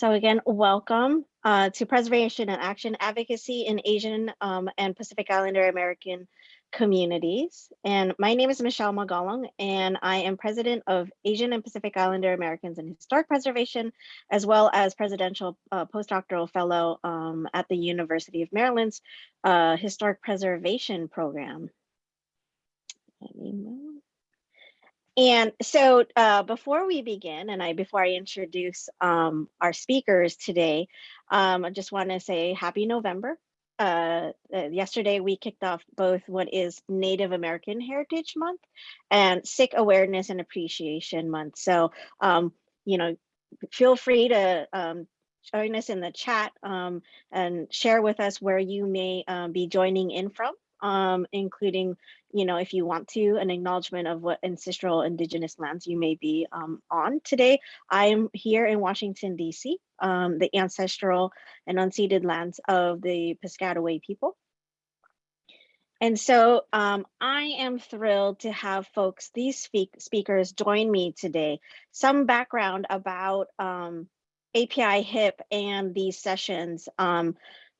So again, welcome uh, to Preservation and Action Advocacy in Asian um, and Pacific Islander American communities. And my name is Michelle Magalong, and I am president of Asian and Pacific Islander Americans in Historic Preservation, as well as presidential uh, postdoctoral fellow um, at the University of Maryland's uh, Historic Preservation Program. Let me move. And so uh, before we begin, and I before I introduce um, our speakers today, um, I just want to say happy November. Uh, uh, yesterday, we kicked off both what is Native American Heritage Month and Sikh Awareness and Appreciation Month. So, um, you know, feel free to um, join us in the chat um, and share with us where you may um, be joining in from um, including, you know, if you want to, an acknowledgement of what ancestral indigenous lands you may be um, on today. I'm here in Washington, DC, um, the ancestral and unceded lands of the Piscataway people. And so um, I am thrilled to have folks, these speak speakers join me today. Some background about um, API HIP and these sessions um,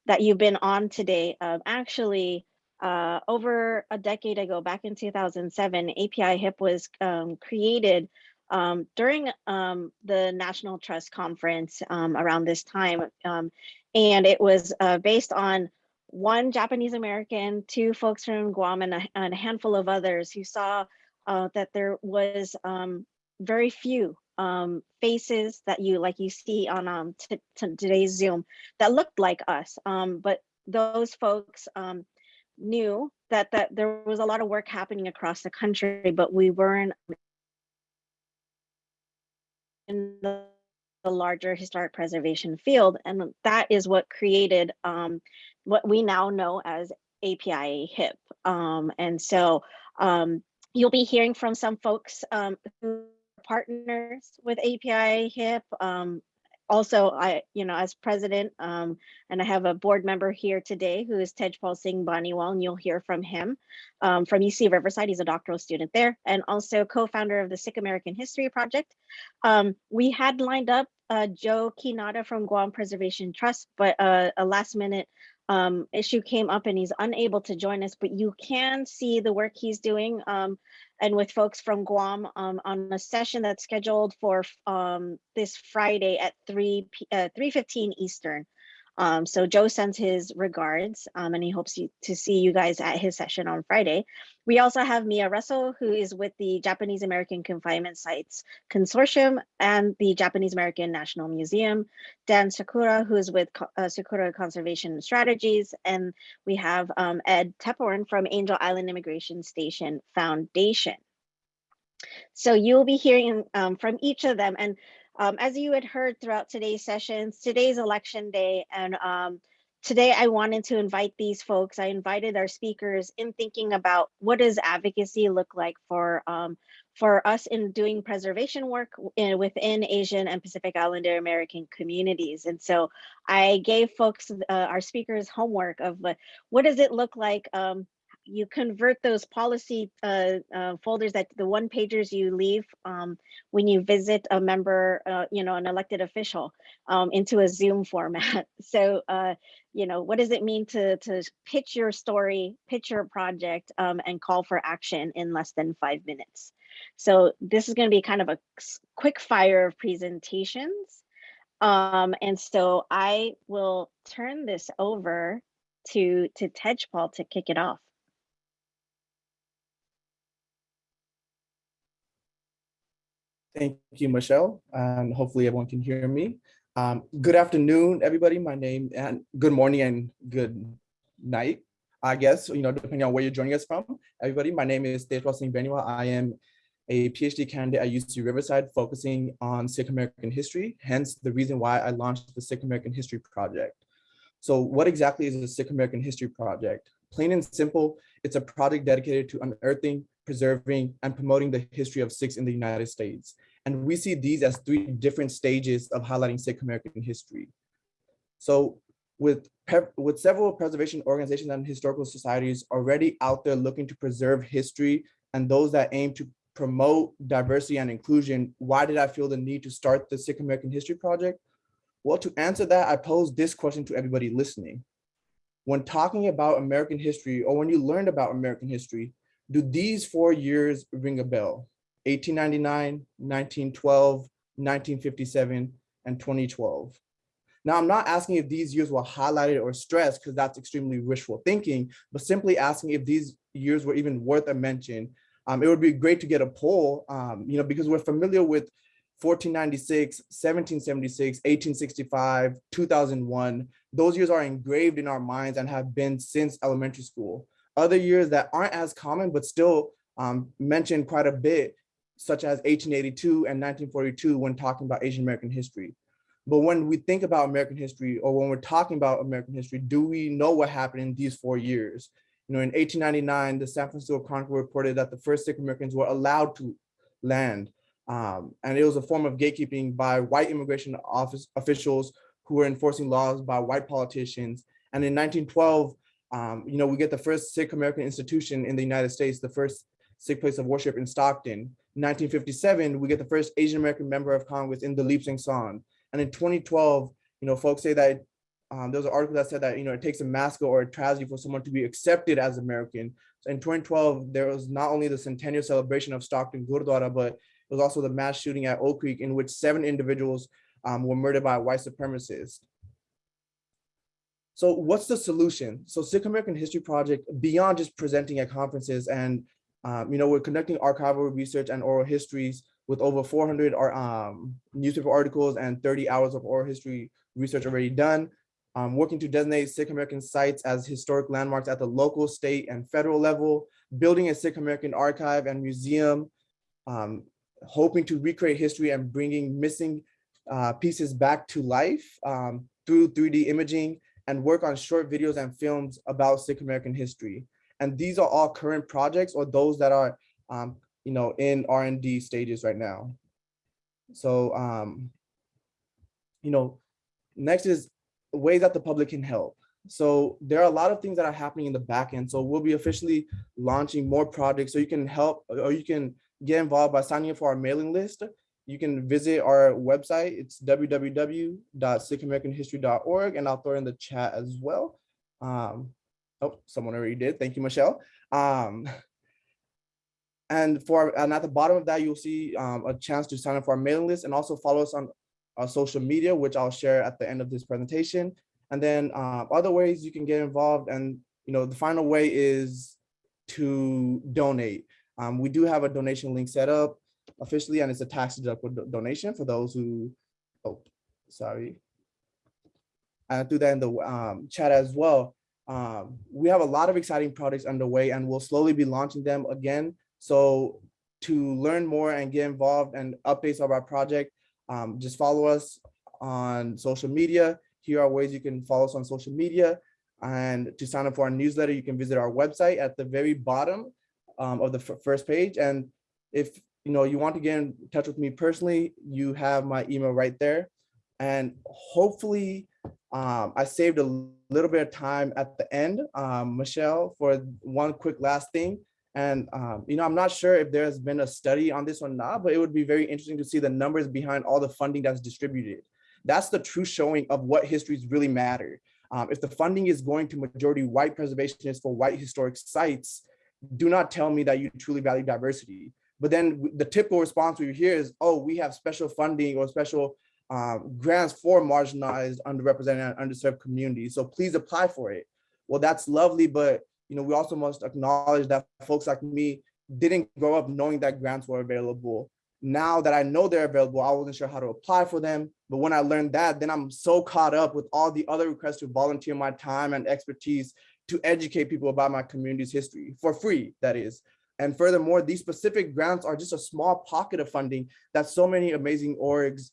that you've been on today. Uh, actually, uh, over a decade ago, back in 2007, API HIP was um, created um, during um, the National Trust Conference um, around this time. Um, and it was uh, based on one Japanese American, two folks from Guam, and a, and a handful of others who saw uh, that there was um, very few um, faces that you like you see on um, today's Zoom that looked like us. Um, but those folks knew that that there was a lot of work happening across the country, but we weren't in the, the larger historic preservation field. And that is what created um, what we now know as API HIP. Um, and so um, you'll be hearing from some folks um, who partners with API HIP, um, also, I, you know, as president, um, and I have a board member here today who is Tejpal Singh Beniwal, and you'll hear from him um, from UC Riverside. He's a doctoral student there, and also co-founder of the Sikh American History Project. Um, we had lined up uh, Joe Quinata from Guam Preservation Trust, but uh, a last minute um, issue came up and he's unable to join us, but you can see the work he's doing um, and with folks from Guam um, on a session that's scheduled for um, this Friday at 3 uh, 3.15 Eastern. Um, so Joe sends his regards um, and he hopes you, to see you guys at his session on Friday. We also have Mia Russell, who is with the Japanese American Confinement Sites Consortium and the Japanese American National Museum. Dan Sakura, who is with uh, Sakura Conservation Strategies. And we have um, Ed Tepporn from Angel Island Immigration Station Foundation. So you'll be hearing um, from each of them. And um, as you had heard throughout today's sessions, today's election day, and um, today I wanted to invite these folks. I invited our speakers in thinking about what does advocacy look like for um, for us in doing preservation work in, within Asian and Pacific Islander American communities. And so I gave folks, uh, our speakers homework of uh, what does it look like um, you convert those policy uh, uh, folders that the one pagers you leave um, when you visit a member, uh, you know, an elected official um, into a Zoom format. So, uh, you know, what does it mean to, to pitch your story, pitch your project um, and call for action in less than five minutes? So this is going to be kind of a quick fire of presentations. Um, and so I will turn this over to, to Tejpal to kick it off. Thank you, Michelle, and hopefully everyone can hear me. Um, good afternoon, everybody. My name and good morning and good night, I guess, you know, depending on where you're joining us from. Everybody, my name is Tejpal Singh Beniwal. I am a PhD candidate at UC Riverside focusing on Sikh American history, hence the reason why I launched the Sikh American History Project. So what exactly is the Sikh American History Project? Plain and simple, it's a project dedicated to unearthing, preserving, and promoting the history of Sikhs in the United States. And we see these as three different stages of highlighting Sikh American history. So with, with several preservation organizations and historical societies already out there looking to preserve history and those that aim to promote diversity and inclusion, why did I feel the need to start the Sikh American History Project? Well, to answer that, I pose this question to everybody listening. When talking about American history or when you learned about American history, do these four years ring a bell? 1899, 1912, 1957, and 2012. Now, I'm not asking if these years were highlighted or stressed because that's extremely wishful thinking, but simply asking if these years were even worth a mention. Um, it would be great to get a poll, um, you know, because we're familiar with 1496, 1776, 1865, 2001. Those years are engraved in our minds and have been since elementary school. Other years that aren't as common, but still um, mentioned quite a bit, such as 1882 and 1942 when talking about Asian American history. But when we think about American history or when we're talking about American history, do we know what happened in these four years? You know, in 1899, the San Francisco Chronicle reported that the first Sikh Americans were allowed to land. Um, and it was a form of gatekeeping by white immigration office officials who were enforcing laws by white politicians. And in 1912, um, you know, we get the first Sikh American institution in the United States, the first Sikh place of worship in Stockton. In 1957, we get the first Asian American member of Congress in Dalip Singh Saund. And in 2012, you know, folks say that um, there was an article that said that, you know, it takes a massacre or a tragedy for someone to be accepted as American. So in 2012, there was not only the centennial celebration of Stockton Gurdwara, but it was also the mass shooting at Oak Creek in which seven individuals um, were murdered by white supremacists. So what's the solution? So Sikh American History Project, beyond just presenting at conferences and, um, you know, we're conducting archival research and oral histories with over 400 um, newspaper articles and 30 hours of oral history research already done. Um, working to designate Sikh American sites as historic landmarks at the local, state, and federal level, building a Sikh American archive and museum, um, hoping to recreate history and bringing missing uh, pieces back to life um, through 3D imaging and work on short videos and films about Sikh American history. And these are all current projects or those that are, um, you know, in R&D stages right now. So, um, you know, next is ways that the public can help. So there are a lot of things that are happening in the back end. So we'll be officially launching more projects so you can help or you can get involved by signing up for our mailing list. You can visit our website. It's www.sikhamericanhistory.org and I'll throw in the chat as well. Um, oh, someone already did. Thank you, Michelle. Um, and for and at the bottom of that, you'll see um, a chance to sign up for our mailing list and also follow us on our social media, which I'll share at the end of this presentation. And then uh, other ways you can get involved. And you know, the final way is to donate. Um, we do have a donation link set up officially, and it's a tax deductible donation for those who, oh, sorry. I do that in the um, chat as well. Um, we have a lot of exciting projects underway and we'll slowly be launching them again. So to learn more and get involved and updates of our project, um, just follow us on social media. Here are ways you can follow us on social media. And to sign up for our newsletter, you can visit our website at the very bottom um, of the first page. And if you know you want to get in touch with me personally, you have my email right there. And hopefully um, I saved a little bit of time at the end, um, Michelle, for one quick last thing. And, um, you know, I'm not sure if there's been a study on this or not, but it would be very interesting to see the numbers behind all the funding that's distributed. That's the true showing of what histories really matter. Um, if the funding is going to majority white preservationists for white historic sites, do not tell me that you truly value diversity. But then the typical response we hear is, oh, we have special funding or special um, grants for marginalized, underrepresented, and underserved communities. So please apply for it. Well, that's lovely, but you know, we also must acknowledge that folks like me didn't grow up knowing that grants were available. Now that I know they're available, I wasn't sure how to apply for them. But when I learned that, then I'm so caught up with all the other requests to volunteer my time and expertise to educate people about my community's history for free, that is. And furthermore, these specific grants are just a small pocket of funding that so many amazing orgs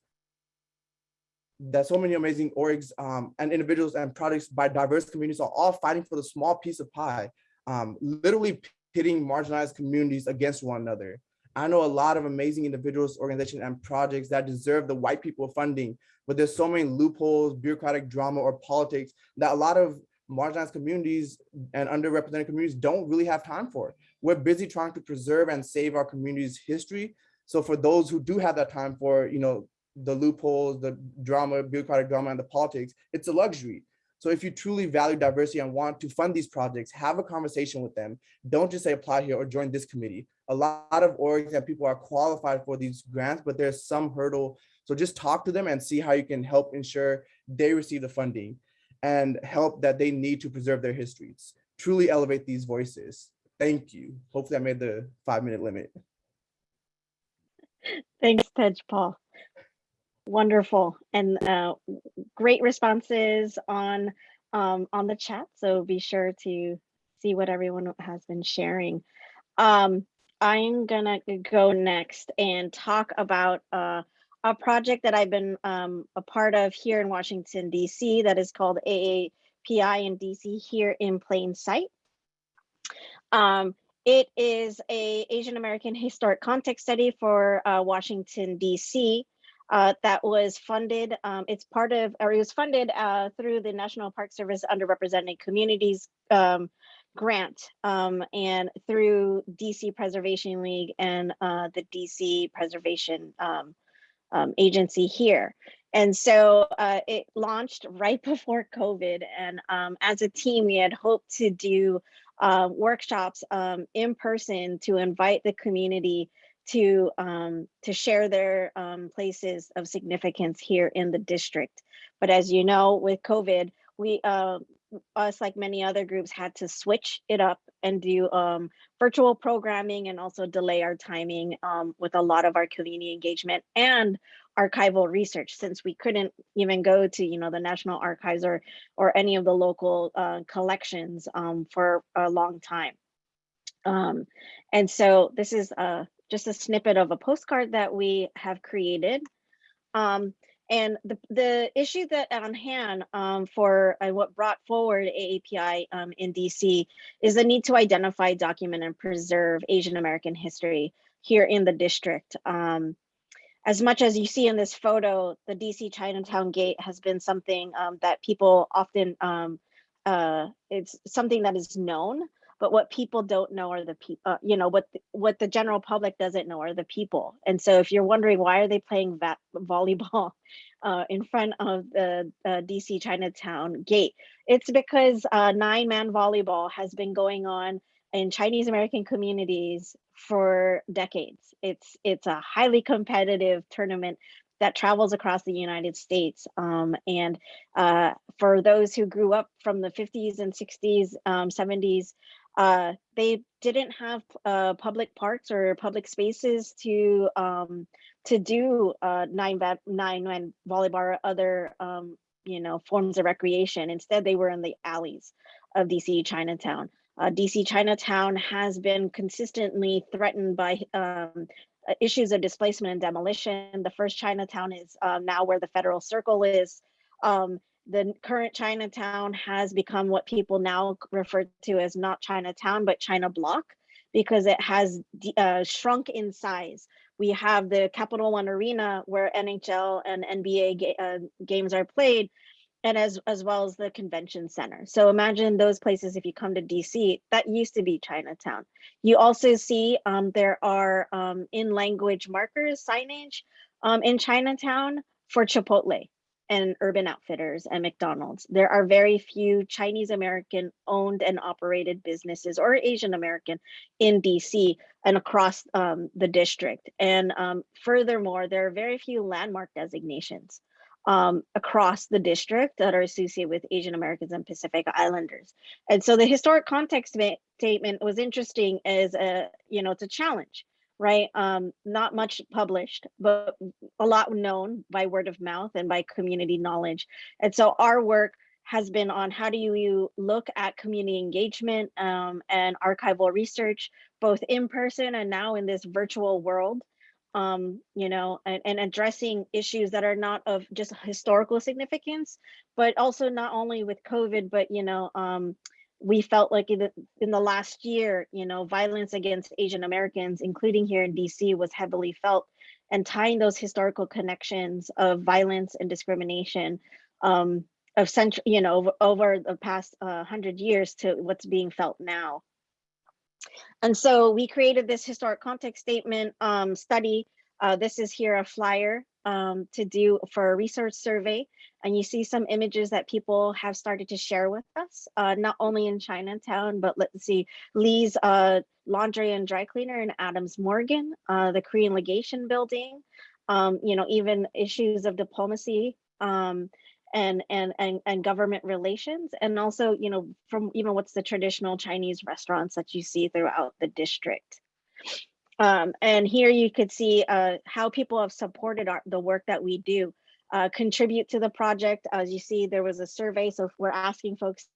that so many amazing orgs um, and individuals and projects by diverse communities are all fighting for the small piece of pie, um, literally pitting marginalized communities against one another. I know a lot of amazing individuals, organizations, and projects that deserve the white people funding, but there's so many loopholes, bureaucratic drama, or politics that a lot of marginalized communities and underrepresented communities don't really have time for. We're busy trying to preserve and save our community's history. So for those who do have that time for, you know, the loopholes, the drama, bureaucratic drama, and the politics. It's a luxury. So if you truly value diversity and want to fund these projects, have a conversation with them. Don't just say apply here or join this committee. A lot of orgs and people are qualified for these grants, but there's some hurdle. So just talk to them and see how you can help ensure they receive the funding and help that they need to preserve their histories. Truly elevate these voices. Thank you. Hopefully I made the five minute limit. Thanks, Tej Paul. Wonderful and uh, great responses on um, on the chat. So be sure to see what everyone has been sharing. Um, I'm gonna go next and talk about uh, a project that I've been um, a part of here in Washington, DC that is called AAPI in DC here in plain sight. Um, it is a Asian American historic context study for uh, Washington, DC uh, that was funded. Um, it's part of, or it was funded uh, through the National Park Service Underrepresented Communities um, grant um, and through DC Preservation League and uh, the DC Preservation um, um, Agency here. And so uh, it launched right before COVID. And um, as a team, we had hoped to do uh, workshops um, in person to invite the community to um, to share their um, places of significance here in the district. But as you know, with COVID, we uh, us like many other groups had to switch it up and do um, virtual programming and also delay our timing um, with a lot of our community engagement and archival research since we couldn't even go to you know the National Archives or or any of the local uh, collections um, for a long time. Um, and so this is uh, just a snippet of a postcard that we have created. Um, and the, the issue that on hand um, for uh, what brought forward AAPI um, in DC is the need to identify, document, and preserve Asian American history here in the district. Um, as much as you see in this photo, the DC Chinatown Gate has been something um, that people often, um, uh, it's something that is known, but what people don't know are the people uh, you know what the, what the general public doesn't know are the people. And so if you're wondering why are they playing volleyball uh, in front of the uh, dc chinatown gate it's because uh, nine man volleyball has been going on in chinese american communities for decades it's it's a highly competitive tournament that travels across the United States. Um, and uh, for those who grew up from the 50s and 60s, um, 70s, uh, they didn't have uh, public parks or public spaces to um, to do uh, nine nine nine volleyball or other um, you know forms of recreation. Instead, they were in the alleys of DC Chinatown. Uh, DC Chinatown has been consistently threatened by um, uh, issues of displacement and demolition. The first Chinatown is um, now where the Federal Circle is. Um, the current Chinatown has become what people now refer to as not Chinatown, but China Block, because it has uh, shrunk in size. We have the Capital One Arena where NHL and NBA ga uh, games are played, and as, as well as the convention center. So imagine those places if you come to DC, that used to be Chinatown. You also see um, there are um, in language markers, signage um, in Chinatown for Chipotle and Urban Outfitters and McDonald's. There are very few Chinese American owned and operated businesses or Asian American in DC and across um, the district. And um, furthermore, there are very few landmark designations um, across the district that are associated with Asian Americans and Pacific Islanders. And so the historic context statement was interesting as a, you know, it's a challenge right? Um, not much published, but a lot known by word of mouth and by community knowledge. And so our work has been on how do you look at community engagement um, and archival research, both in person and now in this virtual world, um, you know, and, and addressing issues that are not of just historical significance, but also not only with COVID, but, you know, um, we felt like in the, in the last year, you know, violence against Asian Americans, including here in DC, was heavily felt and tying those historical connections of violence and discrimination um, of century, you know, over, over the past uh, hundred years to what's being felt now. And so we created this historic context statement um, study. Uh, this is here a flyer um, to do for a research survey. And you see some images that people have started to share with us, uh, not only in Chinatown, but let's see, Lee's uh, Laundry and Dry Cleaner in Adams Morgan, uh, the Korean Legation Building, um, you know, even issues of diplomacy um, and, and, and, and government relations. And also, you know, from even what's the traditional Chinese restaurants that you see throughout the district. Um, and here you could see uh, how people have supported our, the work that we do, uh, contribute to the project. As you see, there was a survey, so we're asking folks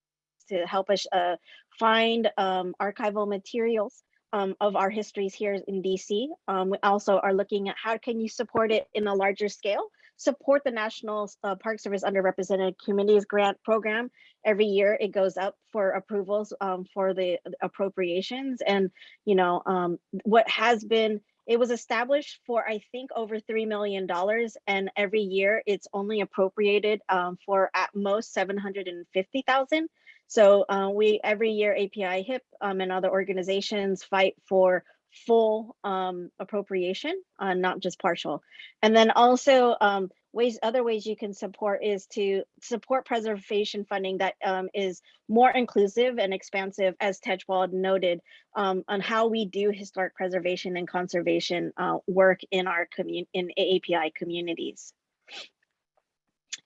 to help us uh, find um, archival materials um, of our histories here in DC. Um, we also are looking at how can you support it in a larger scale, support the National uh, Park Service Underrepresented Communities Grant Program. Every year it goes up for approvals um, for the appropriations. And, you know, um, what has been, it was established for, I think, over $3 million. And every year it's only appropriated um, for at most 750,000. So uh, we every year API HIP um, and other organizations fight for full um, appropriation, uh, not just partial. And then also um, ways, other ways you can support is to support preservation funding that um, is more inclusive and expansive, as Tejpal noted, um, on how we do historic preservation and conservation uh, work in our commun in AAPI communities.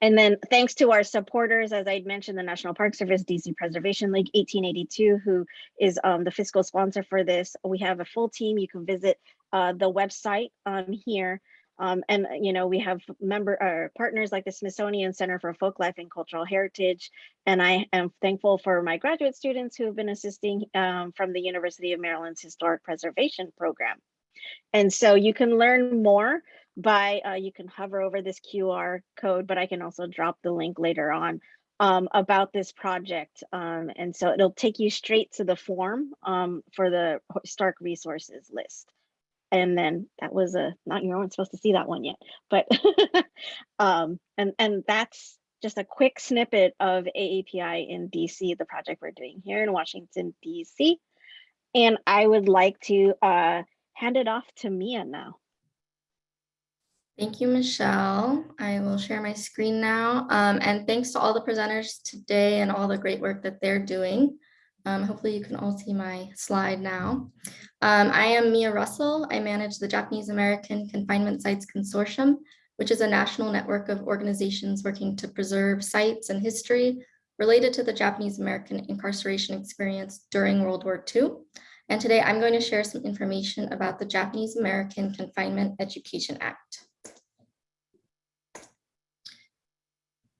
And then thanks to our supporters, as I'd mentioned, the National Park Service, DC Preservation League 1882, who is um, the fiscal sponsor for this. We have a full team. You can visit uh, the website um, here. Um, and, you know, we have member uh, partners like the Smithsonian Center for Folklife and Cultural Heritage. And I am thankful for my graduate students who have been assisting um, from the University of Maryland's Historic Preservation Program. And so you can learn more by, uh, you can hover over this QR code, but I can also drop the link later on um, about this project. Um, and so it'll take you straight to the form um, for the Stark resources list. And then that was a, not you weren't supposed to see that one yet, but, um, and, and that's just a quick snippet of AAPI in DC, the project we're doing here in Washington, DC. And I would like to uh, hand it off to Mia now. Thank you, Michelle. I will share my screen now. Um, and thanks to all the presenters today and all the great work that they're doing. Um, hopefully you can all see my slide now. Um, I am Mia Russell. I manage the Japanese American Confinement Sites Consortium, which is a national network of organizations working to preserve sites and history related to the Japanese American incarceration experience during World War II. And today I'm going to share some information about the Japanese American Confinement Education Act.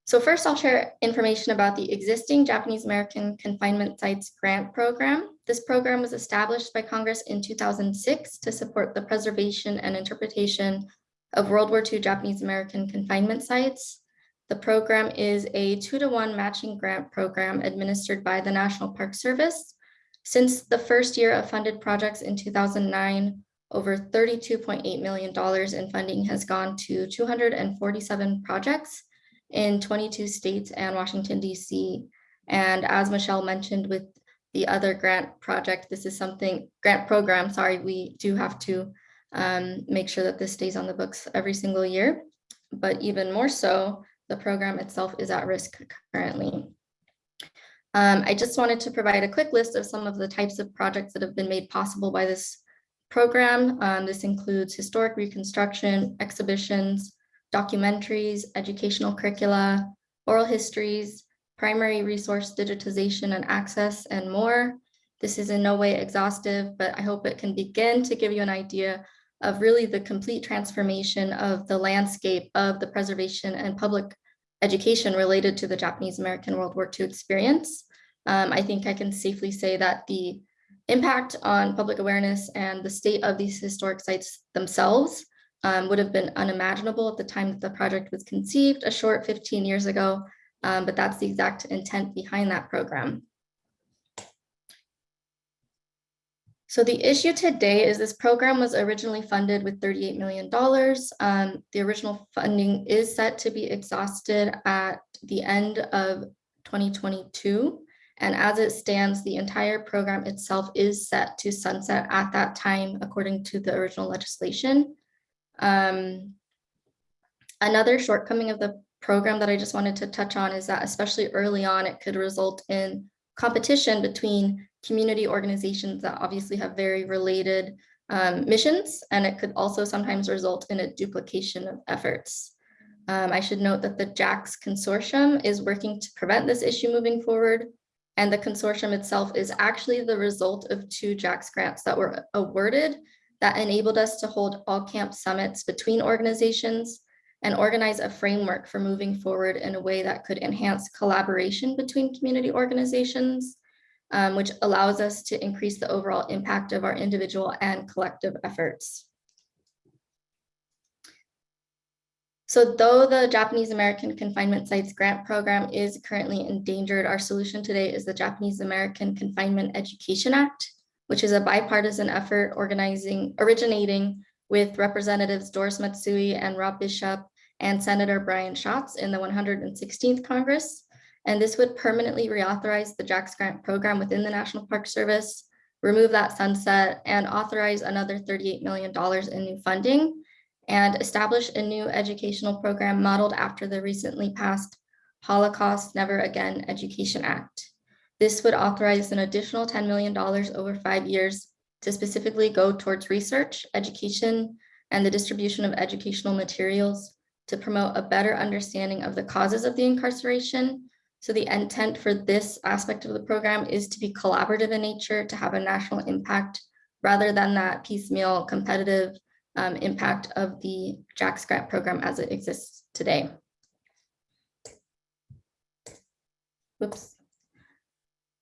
So first I'll share information about the existing Japanese American Confinement Sites Grant Program. This program was established by Congress in 2006 to support the preservation and interpretation of World War II Japanese American confinement sites. The program is a two to one matching grant program administered by the National Park Service. Since the first year of funded projects in 2009, over $32.8 million in funding has gone to 247 projects in 22 states and Washington, DC. And as Michelle mentioned with the other grant project, this is something, grant program, sorry, we do have to um, make sure that this stays on the books every single year. But even more so, the program itself is at risk currently. Um, I just wanted to provide a quick list of some of the types of projects that have been made possible by this program. Um, this includes historic reconstruction, exhibitions, documentaries, educational curricula, oral histories, primary resource digitization and access, and more. This is in no way exhaustive, but I hope it can begin to give you an idea of really the complete transformation of the landscape of the preservation and public education related to the Japanese American World War II experience. Um, I think I can safely say that the impact on public awareness and the state of these historic sites themselves um, would have been unimaginable at the time that the project was conceived a short 15 years ago, um, but that's the exact intent behind that program. So the issue today is this program was originally funded with $38 million. Um, the original funding is set to be exhausted at the end of 2022. And as it stands, the entire program itself is set to sunset at that time, according to the original legislation. Um, Another shortcoming of the program that I just wanted to touch on is that especially early on, it could result in competition between community organizations that obviously have very related um, missions, and it could also sometimes result in a duplication of efforts. Um, I should note that the JACS consortium is working to prevent this issue moving forward. And the consortium itself is actually the result of two JACS grants that were awarded that enabled us to hold all camp summits between organizations and organize a framework for moving forward in a way that could enhance collaboration between community organizations, um, which allows us to increase the overall impact of our individual and collective efforts. So though the Japanese American Confinement Sites Grant Program is currently endangered, our solution today is the Japanese American Confinement Education Act, which is a bipartisan effort organizing, originating with Representatives Doris Matsui and Rob Bishop and Senator Brian Schatz in the 116th Congress. And this would permanently reauthorize the JACS grant program within the National Park Service, remove that sunset and authorize another $38 million in new funding and establish a new educational program modeled after the recently passed Holocaust Never Again Education Act. This would authorize an additional $10 million over five years to specifically go towards research, education, and the distribution of educational materials to promote a better understanding of the causes of the incarceration. So the intent for this aspect of the program is to be collaborative in nature, to have a national impact, rather than that piecemeal competitive um, impact of the JACS grant program as it exists today. Whoops.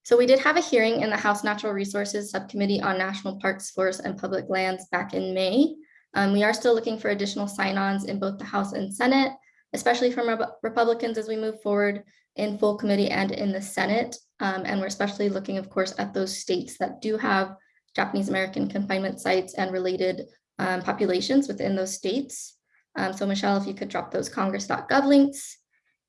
So we did have a hearing in the House Natural Resources Subcommittee on National Parks, Forests, and Public Lands back in May. Um, we are still looking for additional sign-ons in both the House and Senate, especially from Re Republicans as we move forward in full committee and in the Senate. Um, and we're especially looking, of course, at those states that do have Japanese American confinement sites and related um, populations within those states. Um, so Michelle, if you could drop those congress.gov links.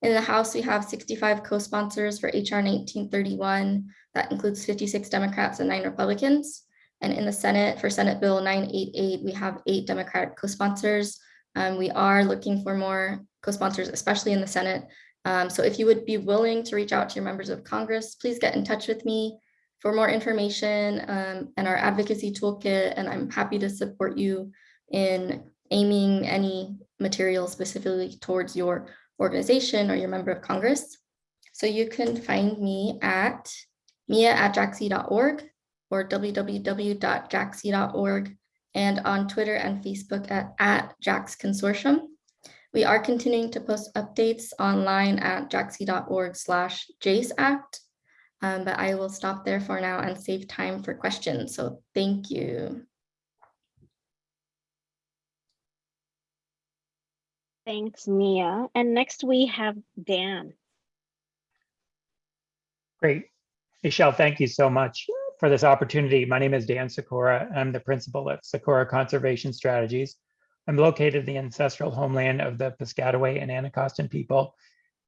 In the House, we have 65 co-sponsors for HR 1931. That includes 56 Democrats and nine Republicans. And in the Senate, for Senate Bill 988, we have eight Democratic co-sponsors. Um, we are looking for more co-sponsors, especially in the Senate. Um, so if you would be willing to reach out to your members of Congress, please get in touch with me for more information um, and our advocacy toolkit. And I'm happy to support you in aiming any material specifically towards your organization or your member of Congress. So you can find me at mia at jacsc.org or www.jacsc.org and on Twitter and Facebook at, at JACS Consortium. We are continuing to post updates online at jacsc.org slash JACE Act, um, but I will stop there for now and save time for questions. So thank you. Thanks, Mia. And next we have Dan. Great. Michelle, thank you so much for this opportunity. My name is Dan Sakura. I'm the principal at Sakura Conservation Strategies. I'm located in the ancestral homeland of the Piscataway and Anacostan people.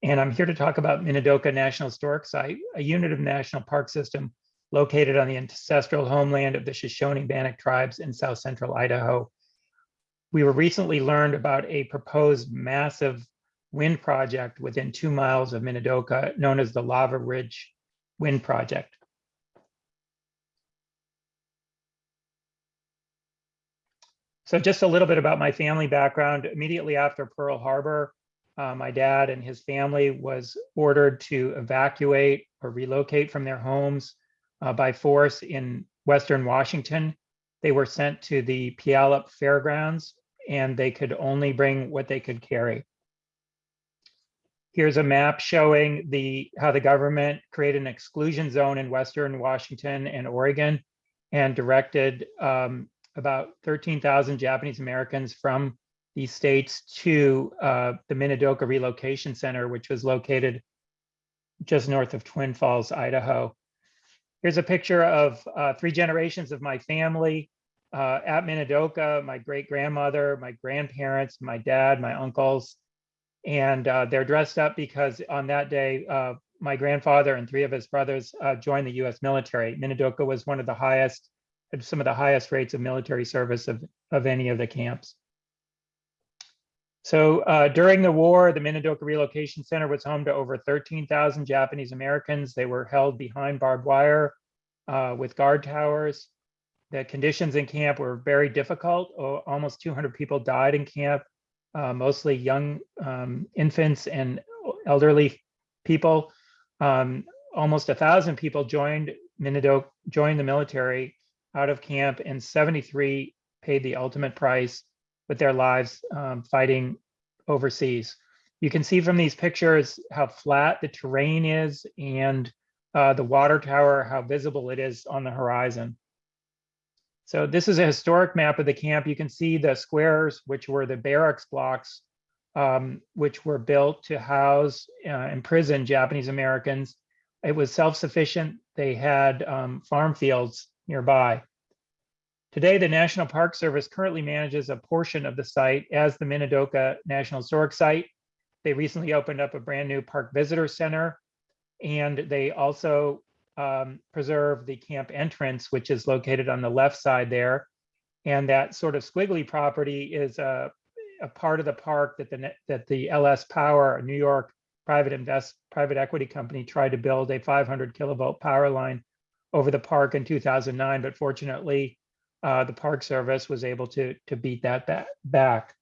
And I'm here to talk about Minidoka National Historic Site, a unit of National Park System located on the ancestral homeland of the Shoshone Bannock tribes in south central Idaho. We were recently learned about a proposed massive wind project within two miles of Minidoka known as the Lava Ridge Wind Project. So just a little bit about my family background. Immediately after Pearl Harbor, uh, my dad and his family was ordered to evacuate or relocate from their homes uh, by force in Western Washington. They were sent to the Puyallup Fairgrounds and they could only bring what they could carry. Here's a map showing the how the government created an exclusion zone in Western Washington and Oregon and directed um, about 13,000 Japanese Americans from these states to uh, the Minidoka Relocation Center, which was located just north of Twin Falls, Idaho. Here's a picture of uh, three generations of my family uh, at Minidoka, my great grandmother, my grandparents, my dad, my uncles, and uh, they're dressed up because on that day, uh, my grandfather and three of his brothers uh, joined the US military. Minidoka was one of the highest, some of the highest rates of military service of, of any of the camps. So uh, during the war, the Minidoka Relocation Center was home to over 13,000 Japanese Americans. They were held behind barbed wire uh, with guard towers. The conditions in camp were very difficult. Almost 200 people died in camp, uh, mostly young um, infants and elderly people. Um, almost a thousand people joined Minidoka, joined the military out of camp, and 73 paid the ultimate price with their lives um, fighting overseas. You can see from these pictures how flat the terrain is and uh, the water tower, how visible it is on the horizon. So this is a historic map of the camp. You can see the squares, which were the barracks blocks, um, which were built to house uh, and prison Japanese Americans. It was self-sufficient. They had um, farm fields nearby. Today, the National Park Service currently manages a portion of the site as the Minidoka National Historic Site. They recently opened up a brand new park visitor center, and they also um, preserve the camp entrance, which is located on the left side there. And that sort of squiggly property is a, a part of the park that the that the LS Power, New York private invest private equity company, tried to build a 500 kilovolt power line over the park in 2009, but fortunately uh, the Park Service was able to, to beat that ba back.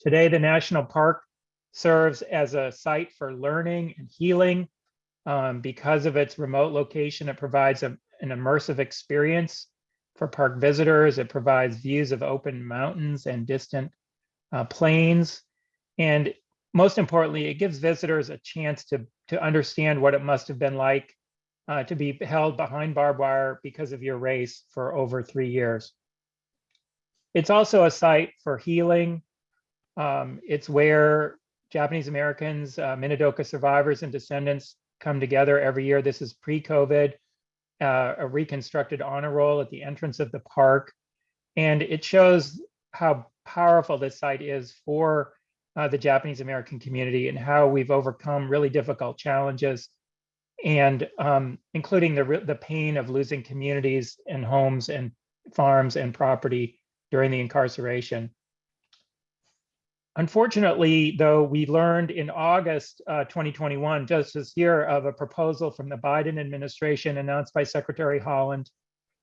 Today, the National Park serves as a site for learning and healing. Um, because of its remote location, it provides a, an immersive experience for park visitors. It provides views of open mountains and distant uh, plains. And most importantly, it gives visitors a chance to, to understand what it must have been like uh, to be held behind barbed wire because of your race for over three years. It's also a site for healing. Um, it's where Japanese Americans, uh, Minidoka survivors and descendants come together every year. This is pre-COVID, uh, a reconstructed honor roll at the entrance of the park. And it shows how powerful this site is for uh, the Japanese American community and how we've overcome really difficult challenges and um, including the, the pain of losing communities and homes and farms and property during the incarceration. Unfortunately, though, we learned in August uh, 2021, just this year, of a proposal from the Biden administration announced by Secretary Haaland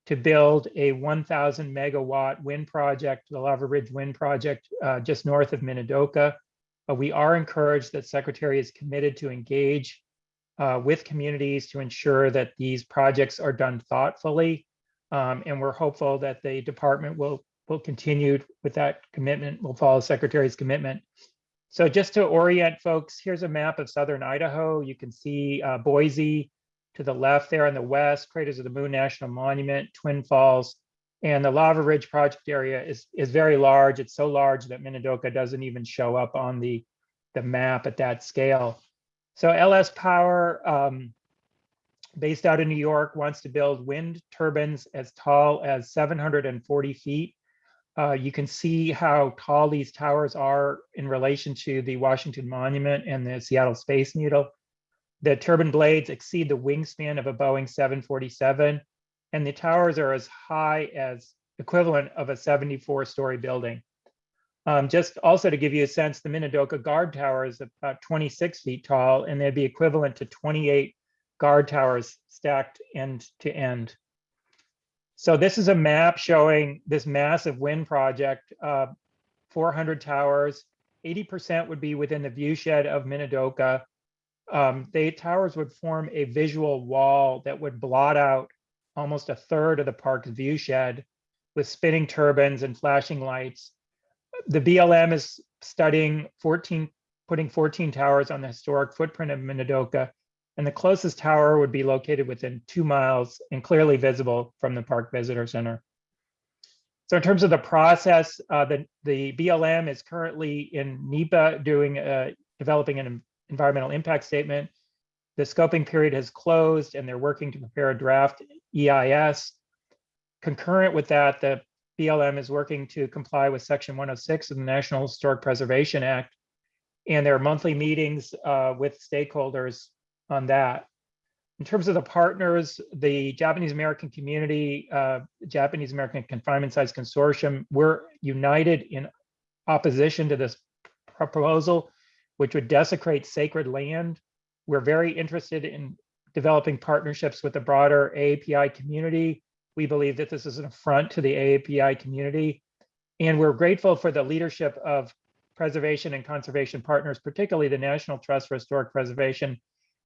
to build a 1,000 megawatt wind project, the Lava Ridge Wind Project, uh, just north of Minidoka. Uh, we are encouraged that Secretary is committed to engage uh, with communities to ensure that these projects are done thoughtfully. Um, and we're hopeful that the department will will continue with that commitment, will follow Secretary's commitment. So just to orient folks, here's a map of Southern Idaho. You can see uh, Boise to the left there on the west, Craters of the Moon National Monument, Twin Falls, and the Lava Ridge project area is, is very large. It's so large that Minidoka doesn't even show up on the, the map at that scale. So LS Power, um, based out of New York, wants to build wind turbines as tall as 740 feet. Uh, you can see how tall these towers are in relation to the Washington Monument and the Seattle Space Needle. The turbine blades exceed the wingspan of a Boeing 747, and the towers are as high as equivalent of a 74 story building. Um, just also to give you a sense, the Minidoka guard tower is about 26 feet tall, and they'd be equivalent to 28 guard towers stacked end to end. So this is a map showing this massive wind project, uh, 400 towers, 80% would be within the viewshed of Minidoka. Um, the towers would form a visual wall that would blot out almost a third of the park's viewshed with spinning turbines and flashing lights. The BLM is studying 14, putting 14 towers on the historic footprint of Minidoka and the closest tower would be located within two miles and clearly visible from the Park Visitor Center. So in terms of the process, uh, the, the BLM is currently in NEPA doing uh, developing an environmental impact statement. The scoping period has closed and they're working to prepare a draft EIS. Concurrent with that, the BLM is working to comply with section 106 of the National Historic Preservation Act. And there are monthly meetings uh, with stakeholders on that. In terms of the partners, the Japanese American community, uh, Japanese American Confinement Sites Consortium, we're united in opposition to this proposal, which would desecrate sacred land. We're very interested in developing partnerships with the broader AAPI community. We believe that this is an affront to the AAPI community. And we're grateful for the leadership of preservation and conservation partners, particularly the National Trust for Historic Preservation.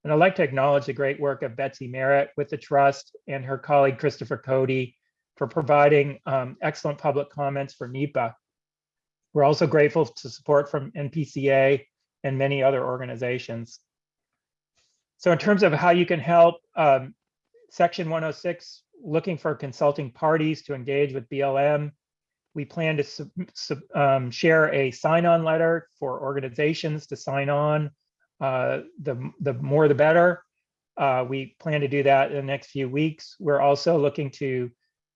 And I'd like to acknowledge the great work of Betsy Merritt with the trust and her colleague Christopher Cody for providing um, excellent public comments for NEPA. We're also grateful to support from NPCA and many other organizations. So in terms of how you can help, um, Section 106, looking for consulting parties to engage with BLM. We plan to um, share a sign-on letter for organizations to sign on. Uh, the, the more the better. Uh, we plan to do that in the next few weeks. We're also looking to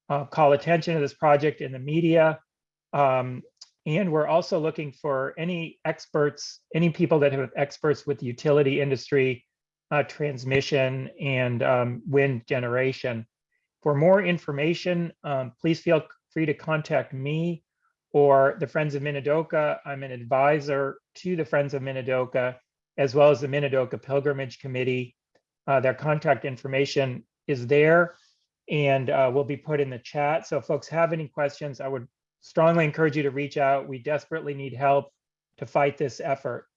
uh, call attention to this project in the media. Um, and we're also looking for any experts, any people that have experts with the utility industry, uh, transmission and um, wind generation. For more information, um, please feel free to contact me or the Friends of Minidoka. I'm an advisor to the Friends of Minidoka, as well as the Minidoka Pilgrimage Committee. Uh, their contact information is there and uh, will be put in the chat. So if folks have any questions, I would strongly encourage you to reach out. We desperately need help to fight this effort.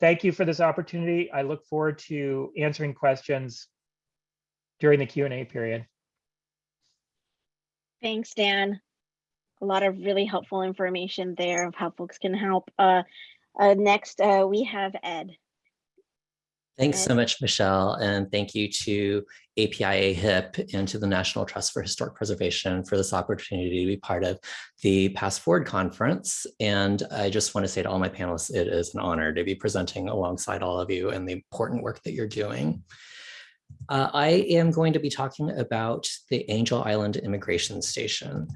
Thank you for this opportunity. I look forward to answering questions during the Q&A period. Thanks, Dan. A lot of really helpful information there of how folks can help. Uh, uh, next, uh, we have Ed. Thanks so much, Michelle, and thank you to APIA HIP and to the National Trust for Historic Preservation for this opportunity to be part of the PastForward Conference. And I just want to say to all my panelists, it is an honor to be presenting alongside all of you and the important work that you're doing. Uh, I am going to be talking about the Angel Island Immigration Station.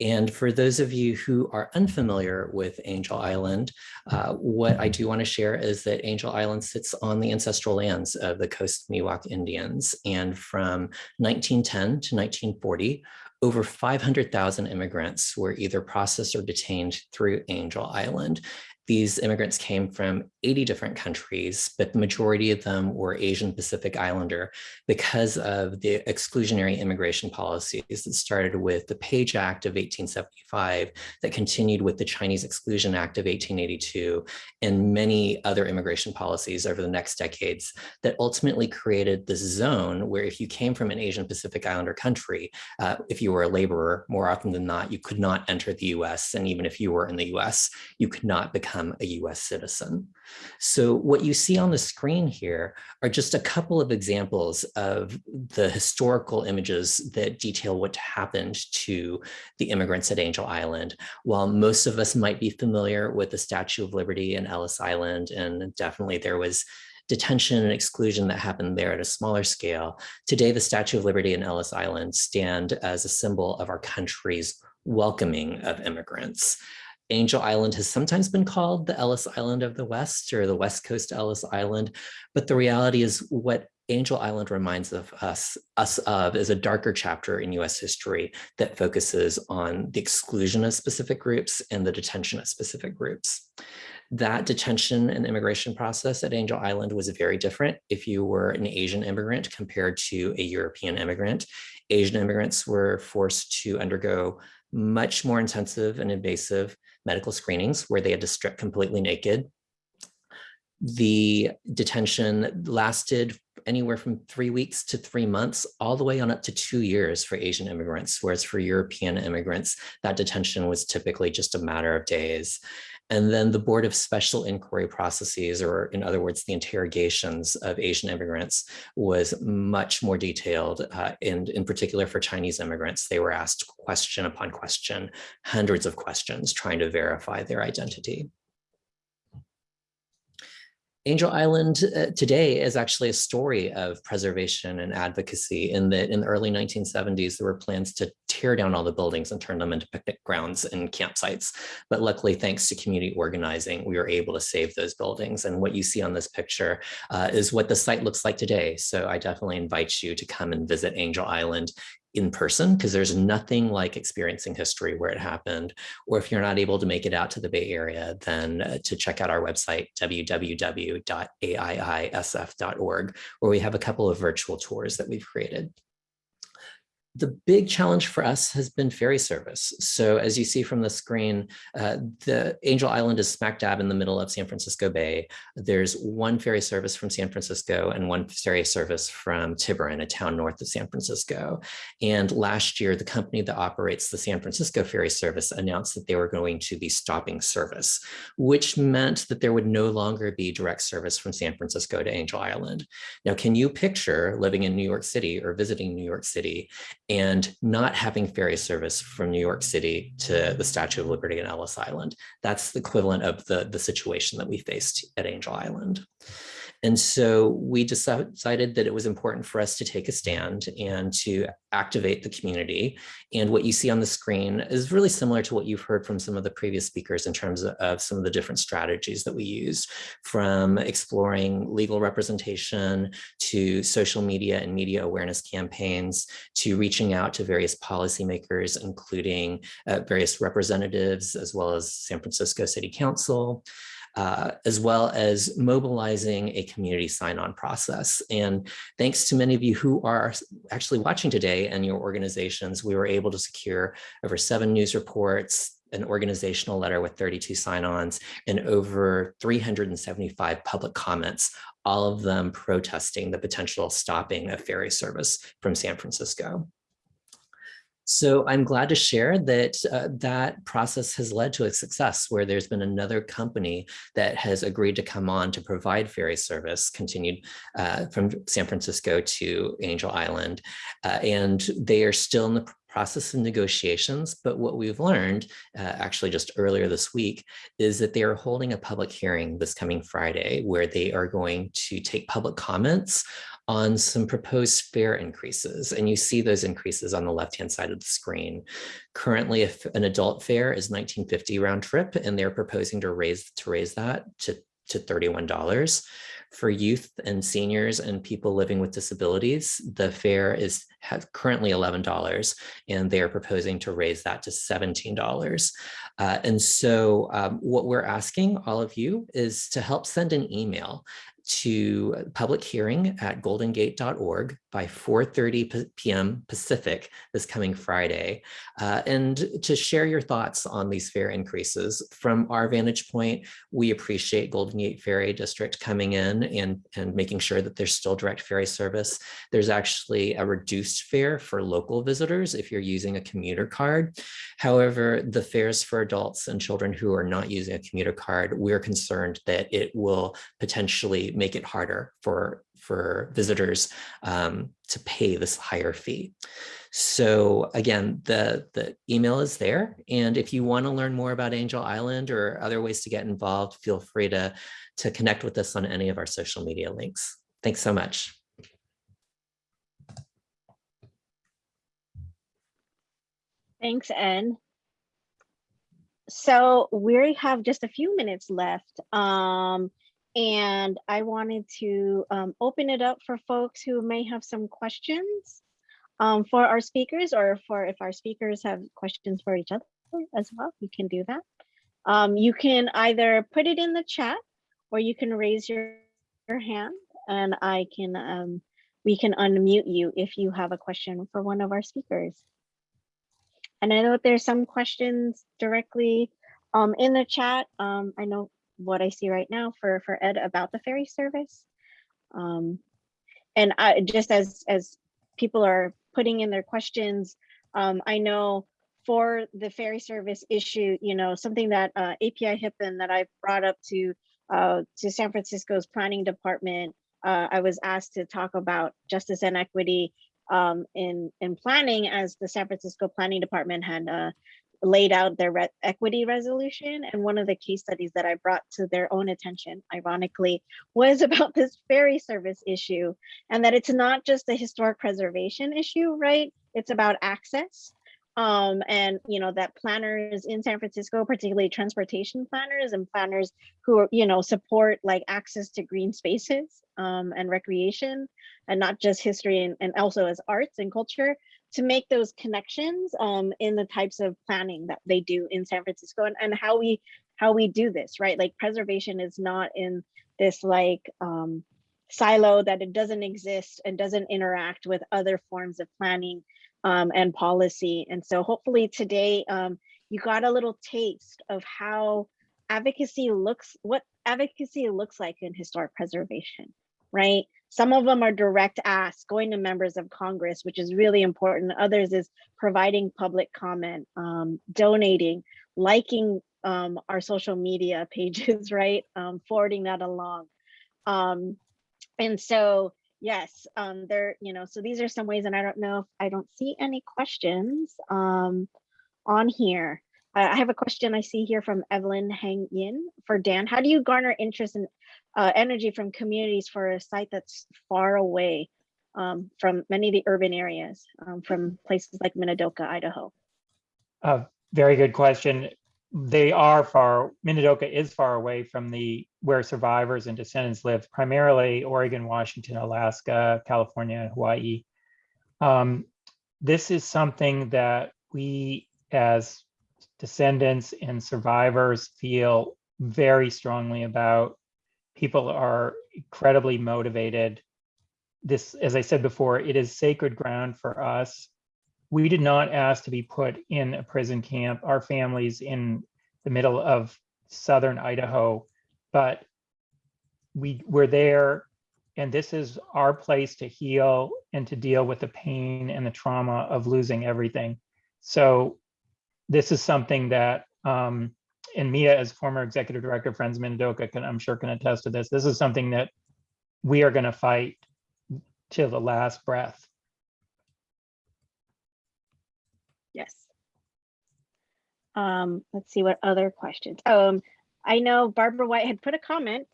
And for those of you who are unfamiliar with Angel Island, uh, what I do want to share is that Angel Island sits on the ancestral lands of the Coast Miwok Indians. And from 1910 to 1940, over 500,000 immigrants were either processed or detained through Angel Island. These immigrants came from 80 different countries, but the majority of them were Asian Pacific Islander because of the exclusionary immigration policies that started with the Page Act of 1875, that continued with the Chinese Exclusion Act of 1882, and many other immigration policies over the next decades that ultimately created this zone where if you came from an Asian Pacific Islander country, uh, if you were a laborer, more often than not, you could not enter the US. And even if you were in the US, you could not become a US citizen. So what you see on the screen here are just a couple of examples of the historical images that detail what happened to the immigrants at Angel Island. While most of us might be familiar with the Statue of Liberty and Ellis Island, and definitely there was detention and exclusion that happened there at a smaller scale. Today, the Statue of Liberty and Ellis Island stand as a symbol of our country's welcoming of immigrants. Angel Island has sometimes been called the Ellis Island of the West or the West Coast Ellis Island, but the reality is what Angel Island reminds of us, us of is a darker chapter in US history that focuses on the exclusion of specific groups and the detention of specific groups. That detention and immigration process at Angel Island was very different if you were an Asian immigrant compared to a European immigrant. Asian immigrants were forced to undergo much more intensive and invasive medical screenings where they had to strip completely naked. The detention lasted anywhere from three weeks to three months, all the way on up to two years for Asian immigrants, whereas for European immigrants, that detention was typically just a matter of days. And then the Board of Special Inquiry Processes, or in other words, the interrogations of Asian immigrants was much more detailed. Uh, and in particular for Chinese immigrants, they were asked question upon question, hundreds of questions trying to verify their identity. Angel Island uh, today is actually a story of preservation and advocacy in that in the early 1970s, there were plans to tear down all the buildings and turn them into picnic grounds and campsites. But luckily, thanks to community organizing, we were able to save those buildings. And what you see on this picture uh, is what the site looks like today. So I definitely invite you to come and visit Angel Island in person because there's nothing like experiencing history where it happened. Or if you're not able to make it out to the Bay Area, then uh, to check out our website, www.aiisf.org, where we have a couple of virtual tours that we've created the big challenge for us has been ferry service. So as you see from the screen, uh, the Angel Island is smack dab in the middle of San Francisco Bay. There's one ferry service from San Francisco and one ferry service from Tiburon, a town north of San Francisco. And last year, the company that operates the San Francisco ferry service announced that they were going to be stopping service, which meant that there would no longer be direct service from San Francisco to Angel Island. Now, can you picture living in New York City or visiting New York City and not having ferry service from New York City to the Statue of Liberty and Ellis Island. That's the equivalent of the, the situation that we faced at Angel Island. And so we decided that it was important for us to take a stand and to activate the community. And what you see on the screen is really similar to what you've heard from some of the previous speakers in terms of, some of the different strategies that we use from exploring legal representation to social media and media awareness campaigns to reaching out to various policymakers, including uh, various representatives, as well as San Francisco City Council uh, as well as mobilizing a community sign-on process. And thanks to many of you who are actually watching today and your organizations, we were able to secure over seven news reports, an organizational letter with 32 sign-ons, and over 375 public comments, all of them protesting the potential stopping of ferry service from San Francisco. So I'm glad to share that uh, that process has led to a success where there's been another company that has agreed to come on to provide ferry service continued uh, from San Francisco to Angel Island. Uh, and they are still in the process of negotiations, but what we've learned uh, actually just earlier this week is that they are holding a public hearing this coming Friday where they are going to take public comments on some proposed fare increases. And you see those increases on the left-hand side of the screen. Currently, if an adult fare is 1950 round trip, and they're proposing to raise to raise that to, to $31. For youth and seniors and people living with disabilities, the fare is currently $11 and they are proposing to raise that to $17. Uh, and so um, what we're asking all of you is to help send an email to uh, public hearing at goldengate.org by 4.30 p.m. Pacific this coming Friday, uh, and to share your thoughts on these fare increases. From our vantage point, we appreciate Golden Gate Ferry District coming in and, and making sure that there's still direct ferry service. There's actually a reduced fare for local visitors if you're using a commuter card. However, the fares for adults and children who are not using a commuter card, we're concerned that it will potentially make it harder for for visitors um, to pay this higher fee. So again, the, the email is there. And if you want to learn more about Angel Island or other ways to get involved, feel free to, to connect with us on any of our social media links. Thanks so much. Thanks, Ed. So we have just a few minutes left. Um, and I wanted to um, open it up for folks who may have some questions um, for our speakers or for if our speakers have questions for each other as well, you can do that. Um, you can either put it in the chat or you can raise your, your hand and I can, um, we can unmute you if you have a question for one of our speakers. And I know there's some questions directly um, in the chat. Um, I know what I see right now for for Ed about the ferry service. Um, and I just as as people are putting in their questions, um, I know for the ferry service issue, you know, something that uh, API HIPAA that I brought up to uh, to San Francisco's planning department, uh, I was asked to talk about justice and equity um, in in planning as the San Francisco Planning Department had uh, laid out their re equity resolution. And one of the case studies that I brought to their own attention, ironically, was about this ferry service issue and that it's not just a historic preservation issue, right? It's about access. Um, and you know that planners in San Francisco, particularly transportation planners and planners who you know support like access to green spaces um, and recreation, and not just history and, and also as arts and culture, to make those connections um, in the types of planning that they do in San Francisco and, and how we how we do this, right? Like preservation is not in this like um, silo that it doesn't exist and doesn't interact with other forms of planning um, and policy. And so hopefully today um, you got a little taste of how advocacy looks, what advocacy looks like in historic preservation, right? Some of them are direct asks going to members of Congress, which is really important. Others is providing public comment, um, donating, liking um, our social media pages, right? Um, forwarding that along. Um, and so, yes, um, there, you know, so these are some ways, and I don't know if I don't see any questions um, on here. I I have a question I see here from Evelyn Hang Yin for Dan. How do you garner interest and uh, energy from communities for a site that's far away um, from many of the urban areas, um, from places like Minidoka, Idaho? Uh, very good question. They are far, Minidoka is far away from the, where survivors and descendants live, primarily Oregon, Washington, Alaska, California, and Hawaii. Um, This is something that we as descendants and survivors feel very strongly about. People are incredibly motivated. This, as I said before, it is sacred ground for us we did not ask to be put in a prison camp. Our families in the middle of southern Idaho, but we were there and this is our place to heal and to deal with the pain and the trauma of losing everything. So this is something that, um, and Mia as former executive director of Friends of Minidoka can, I'm sure can attest to this. This is something that we are gonna fight till the last breath. Yes. Um, let's see what other questions. Um, I know Barbara White had put a comment.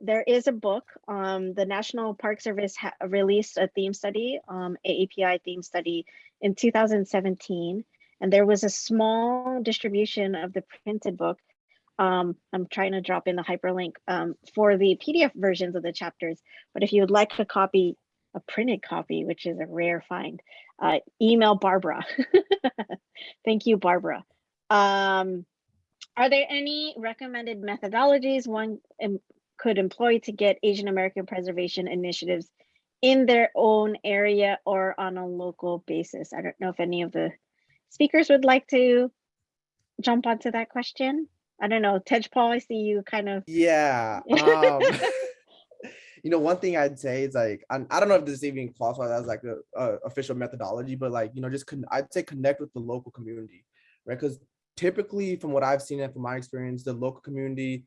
There is a book, um, the National Park Service released a theme study, um, AAPI theme study in 2017. And there was a small distribution of the printed book. Um, I'm trying to drop in the hyperlink um, for the PDF versions of the chapters. But if you would like a copy, a printed copy, which is a rare find, uh, email Barbara. Thank you, Barbara. Um, are there any recommended methodologies one em- could employ to get Asian American preservation initiatives in their own area or on a local basis? I don't know if any of the speakers would like to jump onto that question. I don't know, Tejpal, I see you kind of. Yeah. Um, you know, one thing I'd say is like, I, I don't know if this even qualifies as like a, a official methodology, but like, you know, just con- I'd say connect with the local community, right? Because typically, from what I've seen and from my experience, the local community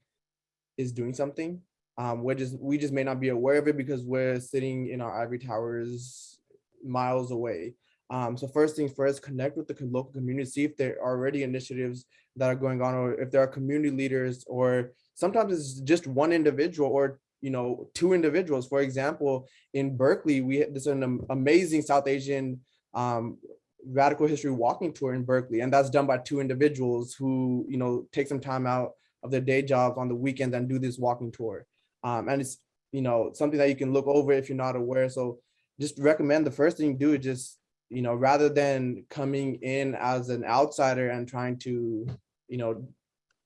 is doing something. Um, we're just we just may not be aware of it because we're sitting in our ivory towers miles away. Um, so first things first, connect with the local community, see if there are already initiatives that are going on, or if there are community leaders, or sometimes it's just one individual or you know two individuals. For example, in Berkeley, we had this an amazing South Asian um, radical history walking tour in Berkeley, and that's done by two individuals who you know take some time out of their day jobs on the weekends and do this walking tour. Um, and it's you know something that you can look over if you're not aware. So just recommend the first thing you do is just you know rather than coming in as an outsider and trying to you know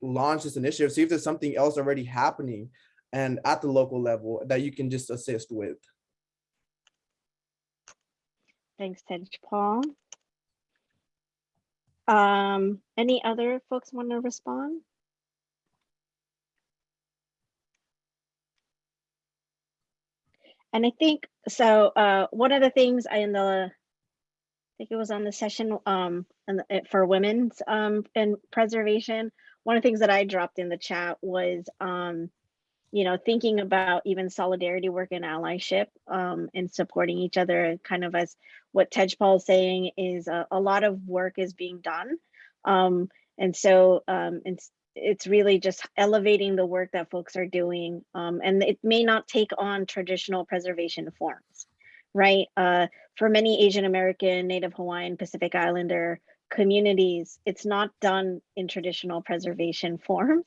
launch this initiative, see if there's something else already happening and at the local level that you can just assist with. Thanks, Tej Paul. Um, any other folks want to respond? And I think, so, uh, one of the things I in the, think it was on the session, um, for women's, um, and preservation. One of the things that I dropped in the chat was, um, you know, thinking about even solidarity work and allyship, um, and supporting each other kind of as what Tej Paul is saying is a, a lot of work is being done. Um, and so um, it's, it's really just elevating the work that folks are doing. And it may not take on traditional preservation forms, right? Uh, for many Asian American, Native Hawaiian, Pacific Islander communities, it's not done in traditional preservation forms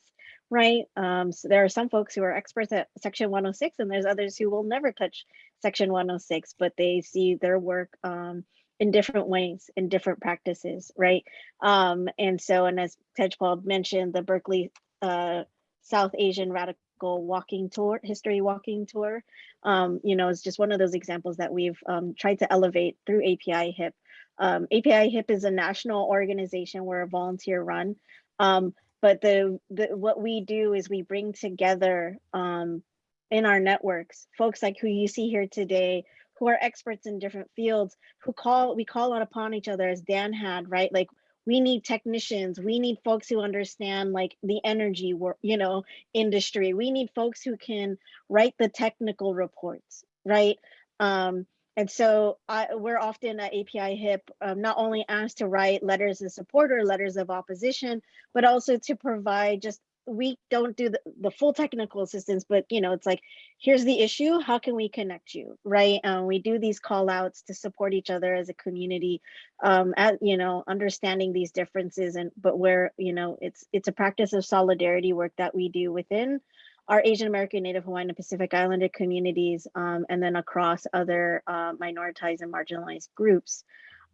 right? Um, so there are some folks who are experts at Section 106, and there's others who will never touch Section 106, but they see their work um, in different ways, in different practices, right? Um, and so, and as Tejpal mentioned, the Berkeley uh, South Asian Radical Walking Tour, History Walking Tour, um, you know, is just one of those examples that we've um, tried to elevate through API HIP. Um, API HIP is a national organization. We're a volunteer run. Um, but the, the what we do is we bring together um, in our networks folks like who you see here today who are experts in different fields who call we call out upon each other as dan had right like we need technicians we need folks who understand like the energy work you know industry. We need folks who can write the technical reports right? Um and so I, we're often at API HIP um, not only asked to write letters of support or letters of opposition, but also to provide just we don't do the, the full technical assistance, but you know, it's like, here's the issue, how can we connect you, right? Um, we do these call outs to support each other as a community, um, at, you know, understanding these differences and, but where, you know, it's, it's a practice of solidarity work that we do within our Asian American, Native Hawaiian and Pacific Islander communities, um, and then across other uh, minoritized and marginalized groups.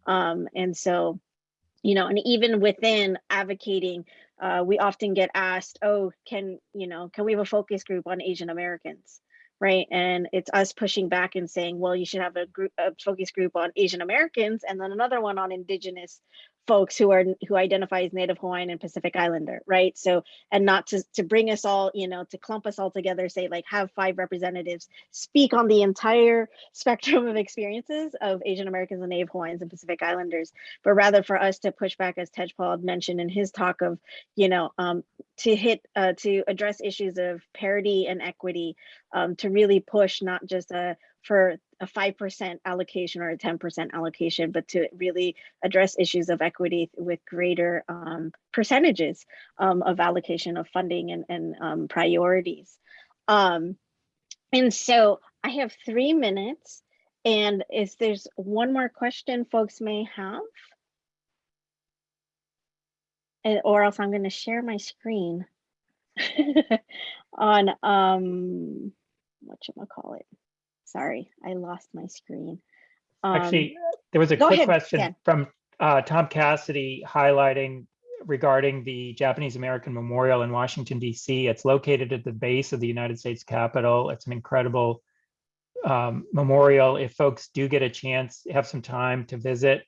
Um, and so, you know, and even within advocating uh, we often get asked, oh, can, you know, can we have a focus group on Asian Americans? Right. And it's us pushing back and saying, well, you should have a group, a focus group on Asian Americans and then another one on indigenous folks who are who identify as Native Hawaiian and Pacific Islander, right? So, and not to to bring us all, you know, to clump us all together, say like have five representatives speak on the entire spectrum of experiences of Asian Americans and Native Hawaiians and Pacific Islanders, but rather for us to push back, as Tejpal mentioned in his talk of, you know, um, to hit uh, to address issues of parity and equity, um, to really push not just a for a 5% allocation or a 10% allocation, but to really address issues of equity with greater um, percentages um, of allocation of funding and, and um, priorities. Um, and so I have three minutes. And if there's one more question folks may have, or else I'm going to share my screen on um, what should I call it? Sorry, I lost my screen. Um, Actually, there was a quick ahead, question from uh, Tom Cassidy highlighting regarding the Japanese American Memorial in Washington DC. It's located at the base of the United States Capitol. It's an incredible um, memorial. If folks do get a chance, have some time to visit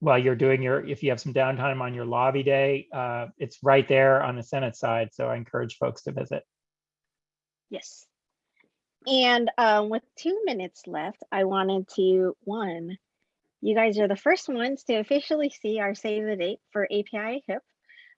while you're doing your, if you have some downtime on your lobby day, uh, it's right there on the Senate side. So I encourage folks to visit. Yes. And um, with two minutes left, I wanted to, one, you guys are the first ones to officially see our save the date for API HIP.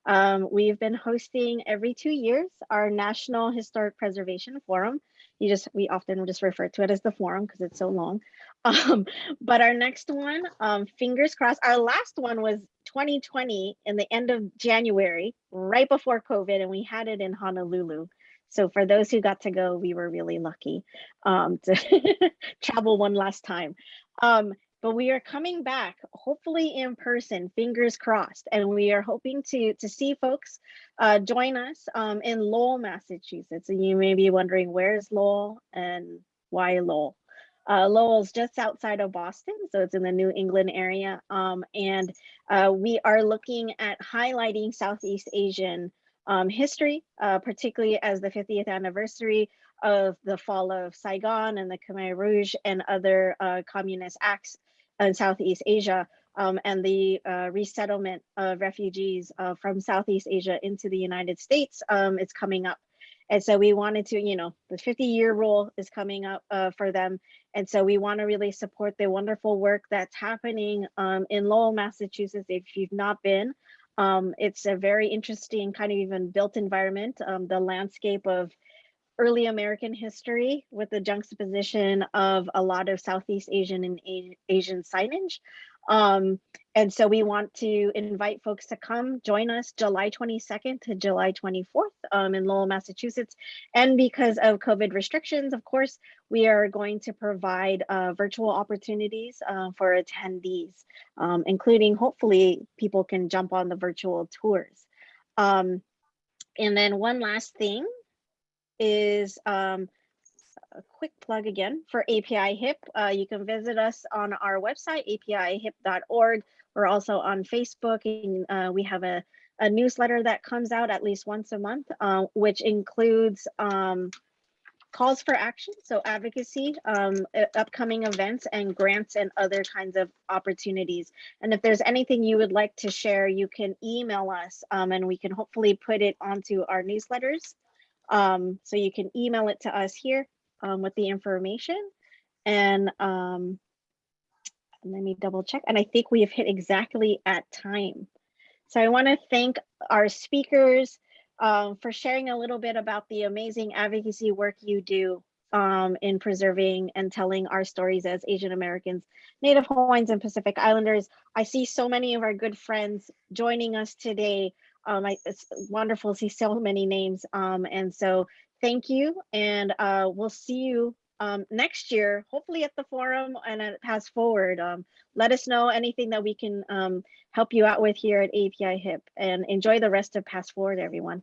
Um, we've been hosting every two years our National Historic Preservation Forum. You just, we often just refer to it as the forum because it's so long. Um, but our next one, um, fingers crossed, our last one was 2020 in the end of January, right before COVID, and we had it in Honolulu. So for those who got to go, we were really lucky um, to travel one last time. Um, but we are coming back, hopefully in person, fingers crossed, and we are hoping to to see folks uh, join us um, in Lowell, Massachusetts. And you may be wondering, where is Lowell and why Lowell? Uh, Lowell's just outside of Boston, so it's in the New England area. Um, and uh, we are looking at highlighting Southeast Asian um, history, uh, particularly as the 50th anniversary of the fall of Saigon and the Khmer Rouge and other uh, communist acts in Southeast Asia um, and the uh, resettlement of refugees uh, from Southeast Asia into the United States. Um, it's coming up. And so we wanted to, you know, the 50 year rule is coming up uh, for them. And so we want to really support the wonderful work that's happening um, in Lowell, Massachusetts. If you've not been, um, it's a very interesting kind of even built environment. Um, the landscape of early American history with the juxtaposition of a lot of Southeast Asian and A- Asian signage. Um, and so we want to invite folks to come join us July 22nd to July 24th um, in Lowell, Massachusetts. And because of COVID restrictions, of course, we are going to provide uh, virtual opportunities uh, for attendees, um, including hopefully people can jump on the virtual tours. Um, and then one last thing is um, a quick plug again for API HIP. Uh, you can visit us on our website, apihip.org. We're also on Facebook and uh, we have a, a newsletter that comes out at least once a month, uh, which includes um, calls for action, so advocacy, um, uh, upcoming events and grants and other kinds of opportunities. And if there's anything you would like to share, you can email us um, and we can hopefully put it onto our newsletters. Um, so you can email it to us here um, with the information. And um, let me double check. And I think we have hit exactly at time. So I want to thank our speakers um, for sharing a little bit about the amazing advocacy work you do um, in preserving and telling our stories as Asian Americans, Native Hawaiians, and Pacific Islanders. I see so many of our good friends joining us today. Um, I, it's wonderful to see so many names. Um, and so thank you. And uh, we'll see you um, next year, hopefully at the forum and at PastForward. Um, let us know anything that we can um, help you out with here at API HIP and enjoy the rest of PastForward, everyone.